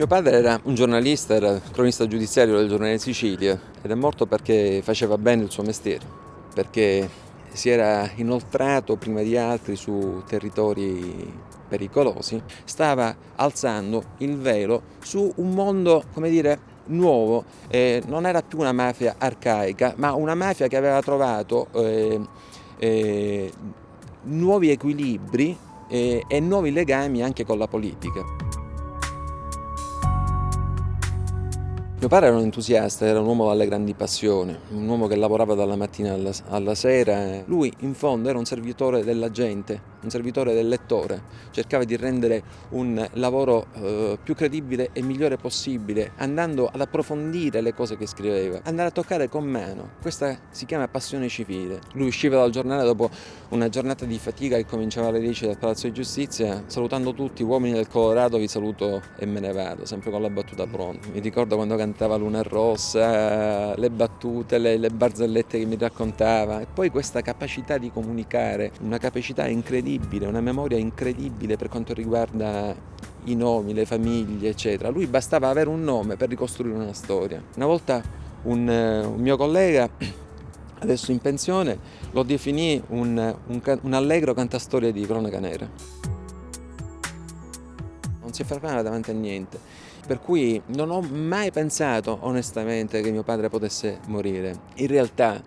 Mio padre era un giornalista, era cronista giudiziario del giornale Sicilia ed è morto perché faceva bene il suo mestiere, perché si era inoltrato prima di altri su territori pericolosi, stava alzando il velo su un mondo, come dire, nuovo, eh, non era più una mafia arcaica, ma una mafia che aveva trovato eh, eh, nuovi equilibri eh, e nuovi legami anche con la politica. Mio padre era un entusiasta, era un uomo dalle grandi passioni, un uomo che lavorava dalla mattina alla, alla, sera. Lui in fondo era un servitore della gente, un servitore del lettore, cercava di rendere un lavoro eh, più credibile e migliore possibile, andando ad approfondire le cose che scriveva, andare a toccare con mano. Questa si chiama passione civile. Lui usciva dal giornale dopo una giornata di fatica che cominciava alle 10 dal Palazzo di Giustizia, salutando tutti, uomini del Colorado vi saluto e me ne vado, sempre con la battuta pronta. Mi ricordo quando cantava Luna Rossa, le battute, le, le barzellette che mi raccontava e poi questa capacità di comunicare, una capacità incredibile, una memoria incredibile per quanto riguarda i nomi, le famiglie, eccetera. Lui bastava avere un nome per ricostruire una storia. Una volta un, un mio collega adesso in pensione, lo definì un, un, un allegro cantastoria di cronaca nera. Non si fermava davanti a niente per cui non ho mai pensato onestamente che mio padre potesse morire. In realtà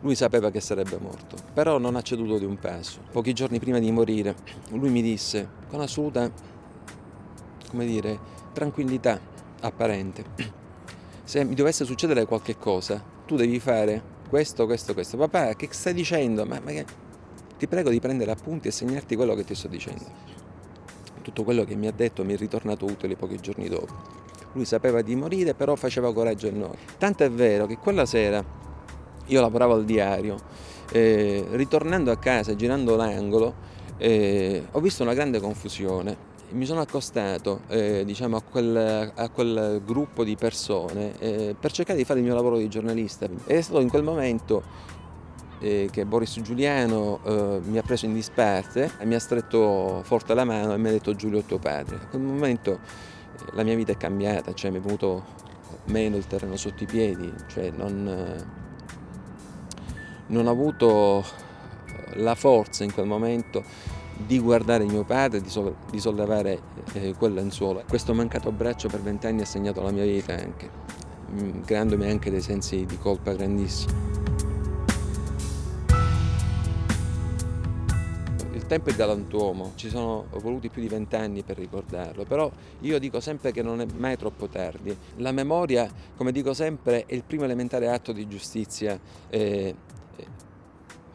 lui sapeva che sarebbe morto, però non ha ceduto di un passo. Pochi giorni prima di morire lui mi disse con assoluta, come dire, tranquillità apparente, se mi dovesse succedere qualche cosa, tu devi fare questo, questo, questo. Papà, che stai dicendo? Ma, ma che... Ti prego di prendere appunti e segnarti quello che ti sto dicendo tutto quello che mi ha detto mi è ritornato utile pochi giorni dopo. Lui sapeva di morire, però faceva coraggio a noi. Tanto è vero che quella sera io lavoravo al diario, eh, ritornando a casa, girando l'angolo, eh, ho visto una grande confusione. Mi sono accostato eh, diciamo, a, quel, a, quel, gruppo di persone eh, per cercare di fare il mio lavoro di giornalista. È stato in quel momento eh, che Boris Giuliano eh, mi ha preso in disparte, mi ha stretto forte la mano e mi ha detto Giulio è tuo padre. A quel momento eh, la mia vita è cambiata, cioè mi è venuto meno il terreno sotto i piedi, cioè non, eh, non ho avuto la forza in quel momento di guardare mio padre, di, so di sollevare eh, quel lenzuolo. Questo mancato abbraccio per vent'anni ha segnato la mia vita anche, mm, creandomi anche dei sensi di colpa grandissimi. Tempo è galantuomo, ci sono voluti più di vent'anni per ricordarlo, però io dico sempre che non è mai troppo tardi. La memoria, come dico sempre, è il primo elementare atto di giustizia eh,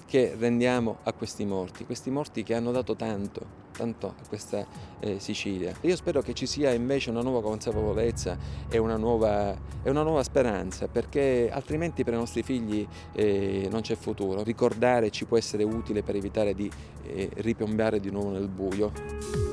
che rendiamo a questi morti, questi morti che hanno dato tanto, tanto a questa eh, Sicilia. Io spero che ci sia invece una nuova consapevolezza e una nuova, e una nuova speranza, perché altrimenti per i nostri figli eh, non c'è futuro. Ricordare ci può essere utile per evitare di eh, ripiombare di nuovo nel buio.